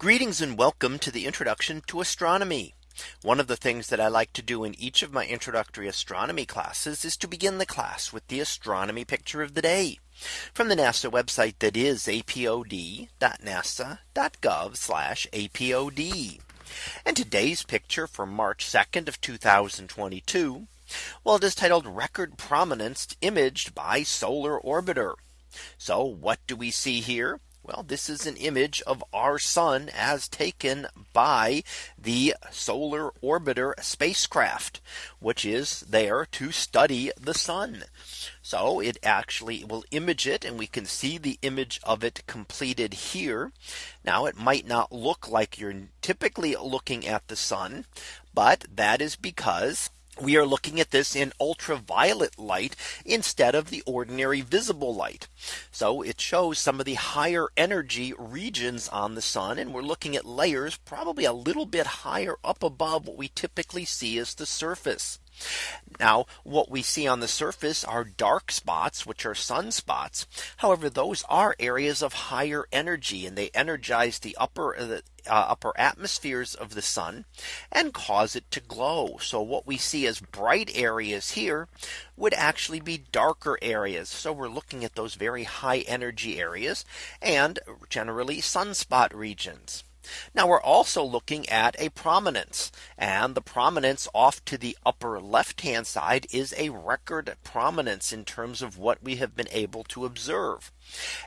Greetings and welcome to the introduction to astronomy. One of the things that I like to do in each of my introductory astronomy classes is to begin the class with the astronomy picture of the day from the NASA website that is apod.nasa.gov apod. And today's picture for March 2nd of 2022. Well, it is titled record prominence imaged by solar orbiter. So what do we see here? Well, this is an image of our sun as taken by the solar orbiter spacecraft, which is there to study the sun. So it actually will image it and we can see the image of it completed here. Now it might not look like you're typically looking at the sun, but that is because we are looking at this in ultraviolet light instead of the ordinary visible light. So it shows some of the higher energy regions on the sun. And we're looking at layers probably a little bit higher up above what we typically see as the surface. Now what we see on the surface are dark spots which are sunspots. However, those are areas of higher energy and they energize the upper uh, uh, upper atmospheres of the sun and cause it to glow. So what we see as bright areas here would actually be darker areas. So we're looking at those very high energy areas and generally sunspot regions. Now we're also looking at a prominence and the prominence off to the upper left hand side is a record prominence in terms of what we have been able to observe.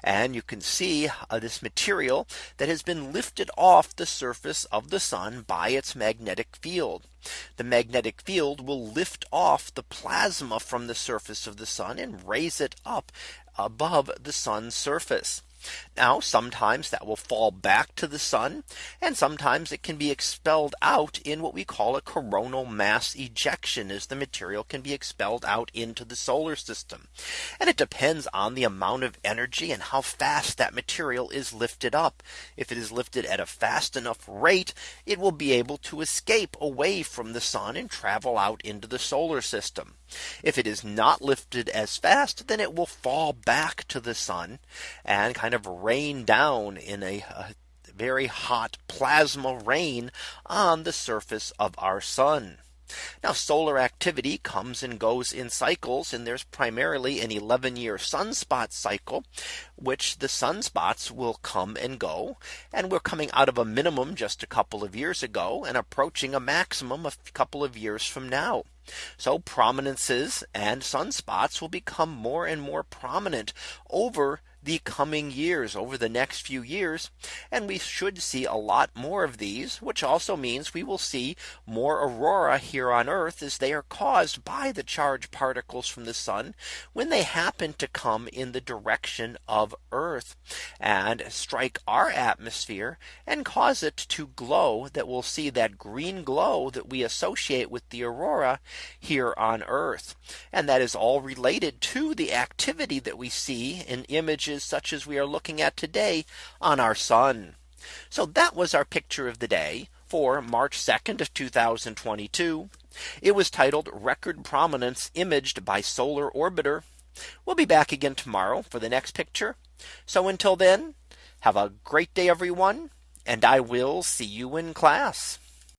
And you can see uh, this material that has been lifted off the surface of the sun by its magnetic field. The magnetic field will lift off the plasma from the surface of the sun and raise it up above the sun's surface. Now sometimes that will fall back to the sun and sometimes it can be expelled out in what we call a coronal mass ejection as the material can be expelled out into the solar system. And it depends on the amount of energy and how fast that material is lifted up. If it is lifted at a fast enough rate, it will be able to escape away from the sun and travel out into the solar system. If it is not lifted as fast, then it will fall back to the sun and kind of rain down in a, a very hot plasma rain on the surface of our sun. Now solar activity comes and goes in cycles and there's primarily an 11 year sunspot cycle which the sunspots will come and go and we're coming out of a minimum just a couple of years ago and approaching a maximum a couple of years from now. So prominences and sunspots will become more and more prominent over the coming years over the next few years. And we should see a lot more of these, which also means we will see more aurora here on Earth as they are caused by the charged particles from the sun when they happen to come in the direction of Earth and strike our atmosphere and cause it to glow that we'll see that green glow that we associate with the aurora here on Earth. And that is all related to the activity that we see in images such as we are looking at today on our sun. So that was our picture of the day for March 2nd of 2022. It was titled record prominence imaged by solar orbiter. We'll be back again tomorrow for the next picture. So until then, have a great day, everyone, and I will see you in class.